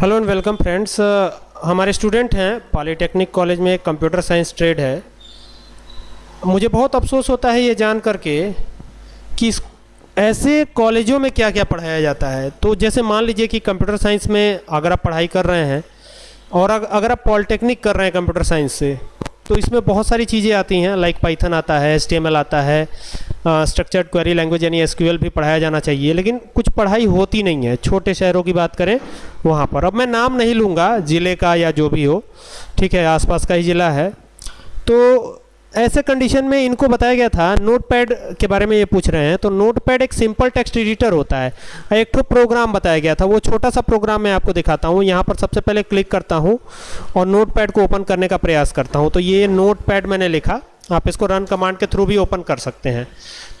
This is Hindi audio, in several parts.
हेलो एंड वेलकम फ्रेंड्स हमारे स्टूडेंट हैं, पॉलीटेक्निक कॉलेज में कंप्यूटर साइंस ट्रेड है। मुझे बहुत अफसोस होता है ये जान करके कि ऐसे कॉलेजों में क्या क्या पढ़ाया जाता है। तो जैसे मान लीजिए कि कंप्यूटर साइंस में अगर आप पढ़ाई कर रहे हैं, और अगर आप पॉलिटेक्निक कर रहे हैं कंप्यूटर साइंस से तो इसमें बहुत सारी चीज़ें आती हैं, लाइक पाइथन आता है एस आता है स्ट्रक्चर्ड क्वेरी लैंग्वेज यानी एसक्यूएल भी पढ़ाया जाना चाहिए, लेकिन कुछ पढ़ाई होती नहीं है। छोटे शहरों की बात करें, वहाँ पर। अब मैं नाम नहीं लूँगा, ज़िले का या जो भी हो, ठीक है, आसपास का ही ज़िला है। तो ऐसे कंडीशन में इनको बताया गया था नोटपैड के बारे में ये पूछ रहे हैं तो नोटपैड एक सिंपल टेक्स्ट एडिटर होता है। एक तो प्रोग्राम बताया गया था, वो छोटा सा प्रोग्राम मैं आपको दिखाता हूँ। यहाँ पर सबसे पहले क्लिक करता हूँ और नोटपैड को ओपन करने का प्रयास करता हूँ। तो ये नोटपैड मैंने लिखा। आप इसको रन कमांड के थ्रू भी ओपन कर सकते हैं।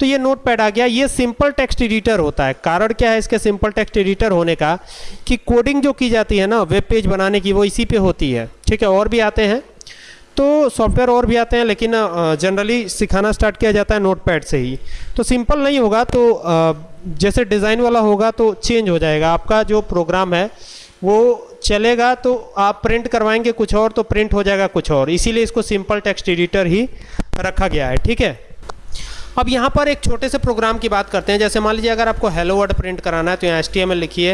तो ये नोट पैड आ गया। ये सिंपल टेक्स्ट एडिटर होता है। कारण क्या है इसके सिंपल टेक्स्ट एडिटर होने का? कि कोडिंग जो की जाती है ना वेब पेज बनाने की, वो इसी पे होती है। ठीक है, और भी आते हैं। तो सॉफ्टवेयर और भी आते हैं, लेकिन जनरली सिखाना स्टार्ट किया जाता है नोट पैड से ही। तो सिंपल नहीं होगा तो जैसे डिज़ाइन वाला होगा तो चेंज हो जाएगा। आपका जो प्रोग्राम है, वो चलेगा तो आप प्रिंट करवाएँगे कुछ और तो प्रिंट हो जाएगा कुछ और। इसीलिए इसको सिंपल टेक्स्ट एडिटर ही रखा गया है, ठीक है? अब यहाँ पर एक छोटे से प्रोग्राम की बात करते हैं। जैसे मान लीजिए, अगर आपको हेलो वर्ड प्रिंट कराना है तो यहाँ एस टी लिखिए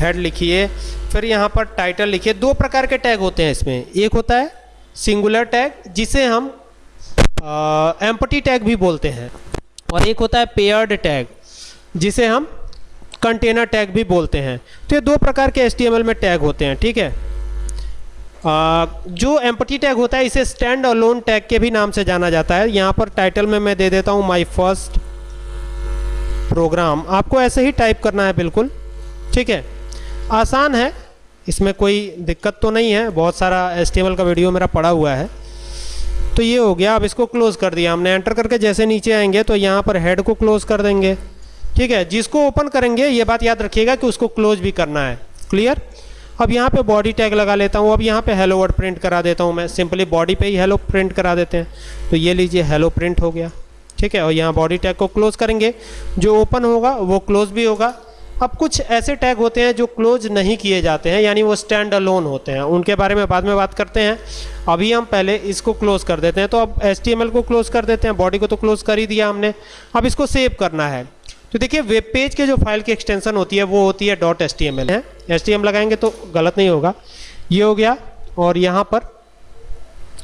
हेड लिखिए, फिर यहाँ पर टाइटल लिखिए। दो प्रकार के टैग होते हैं इसमें। एक होता है सिंगुलर टैग जिसे हम एम्पटी टैग भी बोलते हैं। और एक होता है पेयर्ड टैग जिसे हम कंटेनर टैग भी बोलते हैं। तो ये दो प्रकार के एस में टैग होते हैं, ठीक है? जो एम्पटी टैग होता है, इसे स्टैंड अलोन टैग के भी नाम से जाना जाता है। यहाँ पर टाइटल में मैं दे देता हूँ माई फ़र्स्ट प्रोग्राम आपको ऐसे ही टाइप करना है, बिल्कुल। ठीक है? आसान है। इसमें कोई दिक्कत तो नहीं है। बहुत सारा एस का वीडियो मेरा पड़ा हुआ है। तो ये हो गया। अब इसको क्लोज़ कर दिया हमने। एंटर करके जैसे नीचे आएँगे तो यहाँ पर हेड को क्लोज़ कर देंगे। ठीक है? जिसको ओपन करेंगे, ये बात याद रखिएगा कि उसको क्लोज भी करना है। क्लियर अब यहाँ पे बॉडी टैग लगा लेता हूँ, अब यहाँ पे हेलो वर्ड प्रिंट करा देता हूँ मैं। सिंपली बॉडी पे ही हेलो प्रिंट करा देते हैं। तो ये लीजिए हेलो प्रिंट हो गया। ठीक है, और यहाँ बॉडी टैग को क्लोज करेंगे। जो ओपन होगा, वो क्लोज भी होगा। अब कुछ ऐसे टैग होते हैं जो क्लोज नहीं किए जाते हैं, यानी वो स्टैंड अलोन होते हैं। उनके बारे में बाद में बात करते हैं। अभी हम पहले इसको क्लोज कर देते हैं। तो अब एस को क्लोज कर देते हैं। बॉडी को तो क्लोज कर ही दिया हमने। अब इसको सेव करना है। तो देखिए वेब पेज के जो फ़ाइल की एक्सटेंशन होती है, वो होती है dot S T M L है? एस टी एम लगाएँगे तो गलत नहीं होगा। ये हो गया, और यहाँ पर,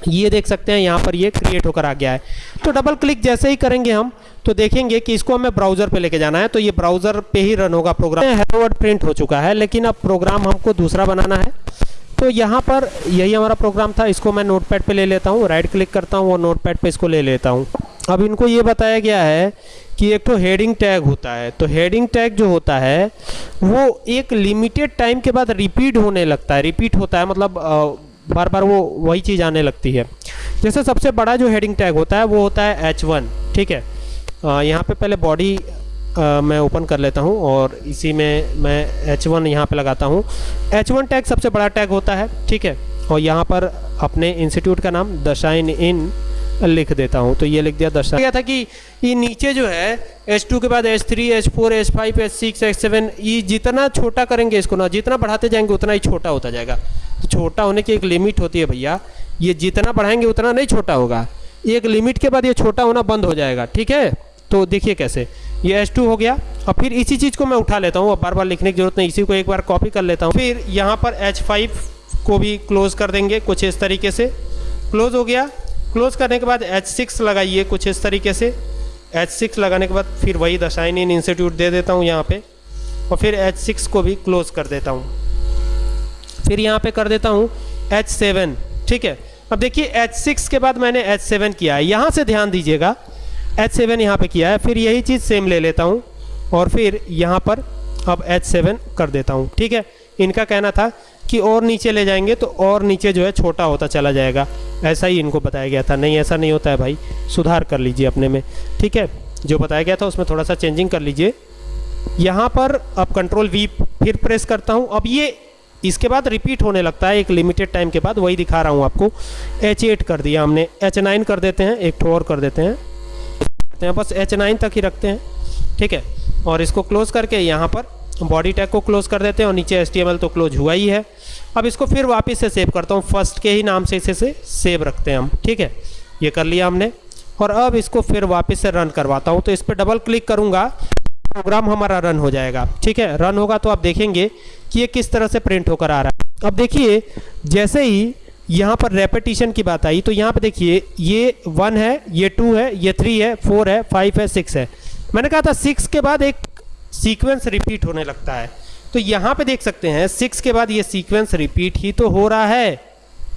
ये देख सकते हैं, यहाँ पर ये क्रिएट होकर आ गया है। तो डबल क्लिक जैसे ही करेंगे हम तो देखेंगे कि इसको हमें ब्राउज़र पे लेके जाना है। तो ये ब्राउज़र पे ही रन होगा प्रोग्राम हेलो वर्ड प्रिंट हो चुका है, लेकिन अब प्रोग्राम हमको दूसरा बनाना है। तो यहाँ पर यही हमारा प्रोग्राम था, इसको मैं नोटपैड पे ले लेता हूँ राइट क्लिक करता हूँ, और नोटपैड पे इसको ले लेता हूँ। अब इनको ये बताया गया है कि एक तो हेडिंग टैग होता है तो हेडिंग टैग जो होता है, वो एक लिमिटेड टाइम के बाद रिपीट होने लगता है। रिपीट होता है मतलब बार बार वो वही चीज़ आने लगती है। जैसे सबसे बड़ा जो हेडिंग टैग होता है, वो होता है एच वन ठीक है? यहाँ पे पहले बॉडी मैं ओपन कर लेता हूँ और इसी में मैं एच वन यहाँ पर लगाता हूँ। एच वन टैग सबसे बड़ा टैग होता है, ठीक है? और यहाँ पर अपने इंस्टीट्यूट का नाम द शाइन इन लिख देता हूँ। तो ये लिख दिया दर्शा गया था कि ये नीचे जो है H2 के बाद H3, H4, H5, H6, H7 ये जितना छोटा करेंगे इसको ना जितना बढ़ाते जाएँगे उतना ही छोटा होता जाएगा। तो छोटा होने की एक लिमिट होती है भैया। ये जितना बढ़ाएँगे उतना नहीं छोटा होगा। एक लिमिट के बाद ये छोटा होना बंद हो जाएगा ठीक है? तो देखिए कैसे। ये एच हो गया। और फिर इसी चीज़ को मैं उठा लेता हूँ। बार बार लिखने की ज़रूरत नहीं इसी को एक बार कॉपी कर लेता हूँ। फिर यहाँ पर एच को भी क्लोज कर देंगे कुछ इस तरीके से। क्लोज हो गया। क्लोज करने के बाद H6 लगाइए कुछ इस तरीके से। H6 लगाने के बाद फिर वही दशाइन इन इंस्टीट्यूट दे देता हूँ यहाँ पे और फिर H6 को भी क्लोज कर देता हूँ। फिर यहाँ पे कर देता हूँ H7 ठीक है? अब देखिए H6 के बाद मैंने H7 किया है। यहाँ से ध्यान दीजिएगा H7 यहाँ पे किया है। फिर यही चीज़ सेम ले लेता हूँ और फिर यहाँ पर अब H7 कर देता हूँ, ठीक है? इनका कहना था कि और नीचे ले जाएँगे तो और नीचे जो है छोटा होता चला जाएगा। ऐसा ही इनको बताया गया था। नहीं, ऐसा नहीं होता है भाई। सुधार कर लीजिए अपने में। ठीक है? जो बताया गया था उसमें थोड़ा सा चेंजिंग कर लीजिए। यहाँ पर अब कंट्रोल वी फिर प्रेस करता हूँ। अब ये इसके बाद रिपीट होने लगता है। एक लिमिटेड टाइम के बाद वही दिखा रहा हूँ आपको। एच एट कर दिया हमने। एच नाइन कर देते हैं। एक ठो और कर देते हैं। हैं। बस एच नाइन तक ही रखते हैं। ठीक है? और इसको क्लोज करके यहाँ पर बॉडी टैग को क्लोज कर देते हैं और नीचे एस तो क्लोज हुआ ही है। अब इसको फिर वापस से सेव करता हूँ। फ़र्स्ट के ही नाम से इसे से सेव रखते हैं हम, ठीक है? ये कर लिया हमने। और अब इसको फिर वापस से रन करवाता हूँ। तो इस पर डबल क्लिक करूँगा, प्रोग्राम हमारा रन हो जाएगा, ठीक है? रन होगा तो आप देखेंगे कि ये किस तरह से प्रिंट होकर आ रहा है। अब देखिए, जैसे ही यहाँ पर रेपिटेशन की बात आई तो यहाँ पर देखिए, ये वन है, ये टू है, ये थ्री है फोर है फाइव है सिक्स है। मैंने कहा था सिक्स के बाद एक सीक्वेंस रिपीट होने लगता है। तो यहाँ पे देख सकते हैं सिक्स के बाद ये सीक्वेंस रिपीट ही तो हो रहा है।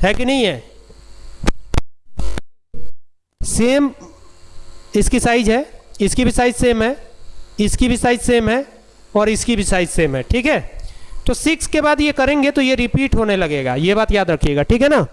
है कि नहीं है? सेम इसकी साइज़ है, इसकी भी साइज़ सेम है, इसकी भी साइज़ सेम है और इसकी भी साइज़ सेम है, ठीक है? तो सिक्स के बाद ये करेंगे तो ये रिपीट होने लगेगा। ये बात याद रखिएगा, ठीक है ना?